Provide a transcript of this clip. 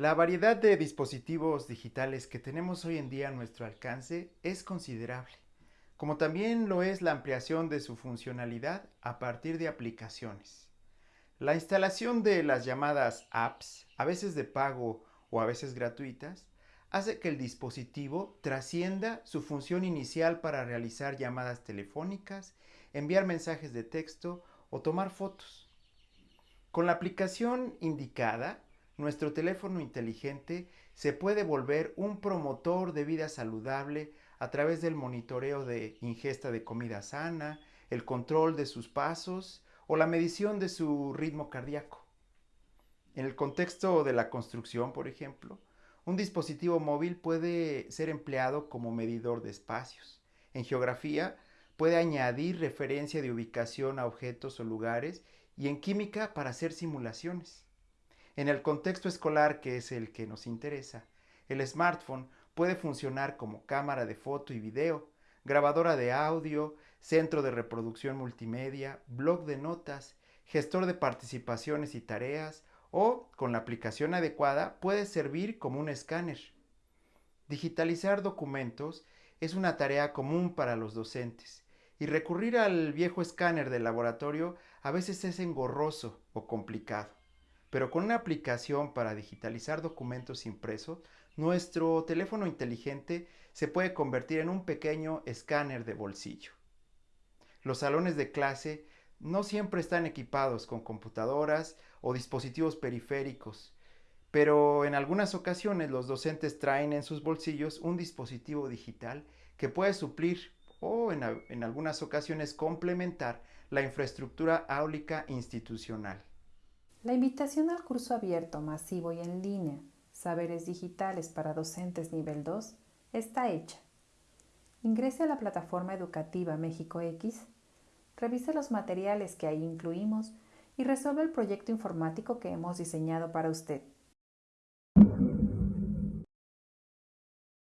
La variedad de dispositivos digitales que tenemos hoy en día a nuestro alcance es considerable, como también lo es la ampliación de su funcionalidad a partir de aplicaciones. La instalación de las llamadas apps, a veces de pago o a veces gratuitas, hace que el dispositivo trascienda su función inicial para realizar llamadas telefónicas, enviar mensajes de texto o tomar fotos. Con la aplicación indicada, nuestro teléfono inteligente se puede volver un promotor de vida saludable a través del monitoreo de ingesta de comida sana, el control de sus pasos o la medición de su ritmo cardíaco. En el contexto de la construcción, por ejemplo, un dispositivo móvil puede ser empleado como medidor de espacios. En geografía, puede añadir referencia de ubicación a objetos o lugares y en química para hacer simulaciones. En el contexto escolar, que es el que nos interesa, el smartphone puede funcionar como cámara de foto y video, grabadora de audio, centro de reproducción multimedia, blog de notas, gestor de participaciones y tareas o, con la aplicación adecuada, puede servir como un escáner. Digitalizar documentos es una tarea común para los docentes y recurrir al viejo escáner del laboratorio a veces es engorroso o complicado. Pero con una aplicación para digitalizar documentos impresos, nuestro teléfono inteligente se puede convertir en un pequeño escáner de bolsillo. Los salones de clase no siempre están equipados con computadoras o dispositivos periféricos, pero en algunas ocasiones los docentes traen en sus bolsillos un dispositivo digital que puede suplir o en, en algunas ocasiones complementar la infraestructura áulica institucional. La invitación al curso abierto, masivo y en línea, Saberes Digitales para Docentes Nivel 2, está hecha. Ingrese a la plataforma educativa México X, revise los materiales que ahí incluimos y resuelva el proyecto informático que hemos diseñado para usted.